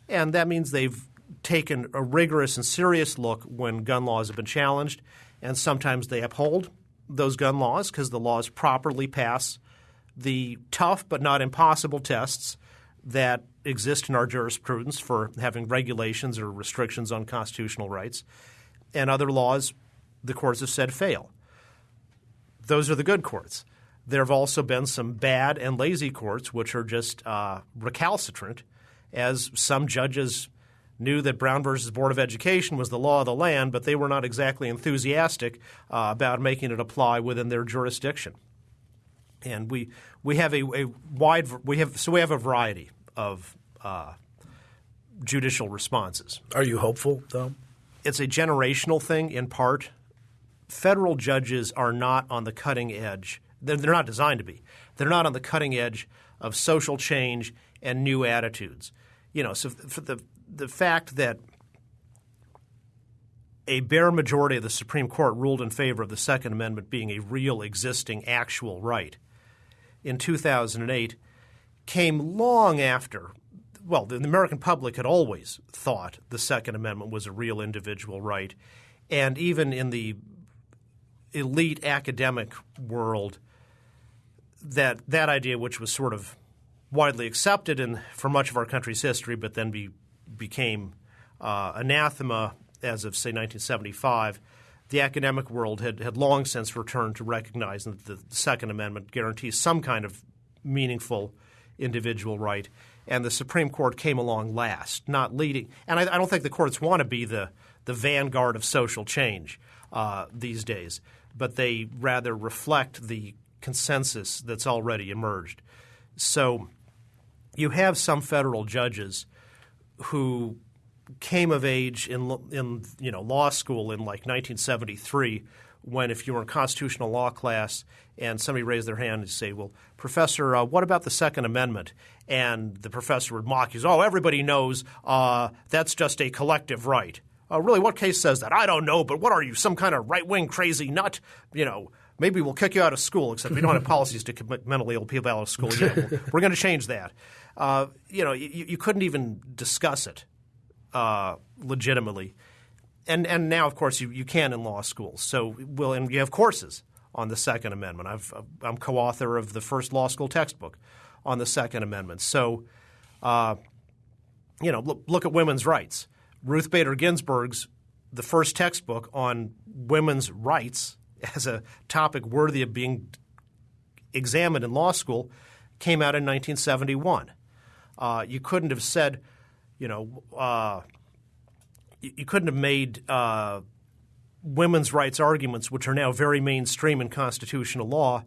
and that means they've taken a rigorous and serious look when gun laws have been challenged, and sometimes they uphold those gun laws because the laws properly pass the tough but not impossible tests that exist in our jurisprudence for having regulations or restrictions on constitutional rights, and other laws the courts have said fail. Those are the good courts. There have also been some bad and lazy courts which are just uh, recalcitrant, as some judges knew that Brown versus Board of Education was the law of the land, but they were not exactly enthusiastic uh, about making it apply within their jurisdiction. And we we have a, a wide we have so we have a variety of uh, judicial responses. Are you hopeful, though? It's a generational thing in part. Federal judges are not on the cutting edge. They're, they're not designed to be. They're not on the cutting edge of social change and new attitudes. You know, so for the the fact that a bare majority of the Supreme Court ruled in favor of the Second Amendment being a real, existing, actual right in 2008 came long after. Well, the American public had always thought the Second Amendment was a real individual right. And even in the elite academic world, that, that idea, which was sort of widely accepted in, for much of our country's history, but then be, became uh, anathema as of, say, 1975, the academic world had, had long since returned to recognizing that the Second Amendment guarantees some kind of meaningful individual right. and the Supreme Court came along last, not leading. And I, I don't think the courts want to be the the vanguard of social change uh, these days, but they rather reflect the consensus that's already emerged. So you have some federal judges who came of age in in you know law school in like 1973 when if you were in constitutional law class and somebody raised their hand and say, "Well, professor, uh, what about the Second Amendment?" and the professor would mock you, "Oh, everybody knows uh, that's just a collective right." Uh, really, what case says that? I don't know, but what are you, some kind of right wing crazy nut? You know, maybe we'll kick you out of school, except we don't have policies to commit mentally ill people out of school. we're, we're going to change that. Uh, you know, you, you, couldn't even discuss it uh, legitimately. And, and now, of course, you, you can in law schools. So, well, and you have courses on the Second Amendment. I've, I'm co author of the first law school textbook on the Second Amendment. So, uh, you know, look, look at women's rights. Ruth Bader Ginsburg's the first textbook on women's rights as a topic worthy of being examined in law school came out in 1971. Uh, you couldn't have said, you know, uh, you, you, couldn't have made uh, women's rights arguments, which are now very mainstream in constitutional law,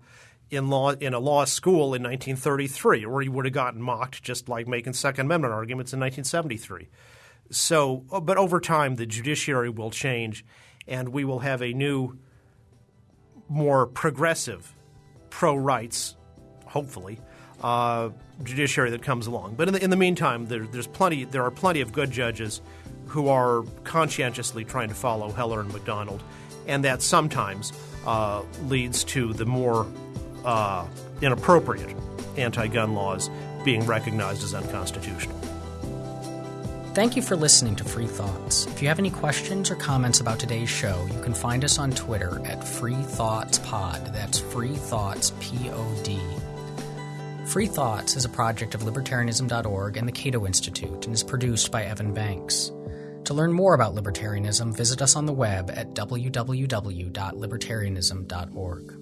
in law in a law school in 1933, or you would have gotten mocked just like making Second Amendment arguments in 1973. So, uh, but over time, the judiciary will change, and we will have a new, more progressive, pro-rights, hopefully, uh, judiciary that comes along. But in the, in the meantime, there, there's plenty. There are plenty of good judges who are conscientiously trying to follow Heller and McDonald, and that sometimes uh, leads to the more uh, inappropriate anti-gun laws being recognized as unconstitutional. Thank you for listening to Free Thoughts. If you have any questions or comments about today's show, you can find us on Twitter at Free Thoughts Pod. That's Free Thoughts P O D. Free Thoughts is a project of libertarianism.org and the Cato Institute and is produced by Evan Banks. To learn more about libertarianism, visit us on the web at www.libertarianism.org.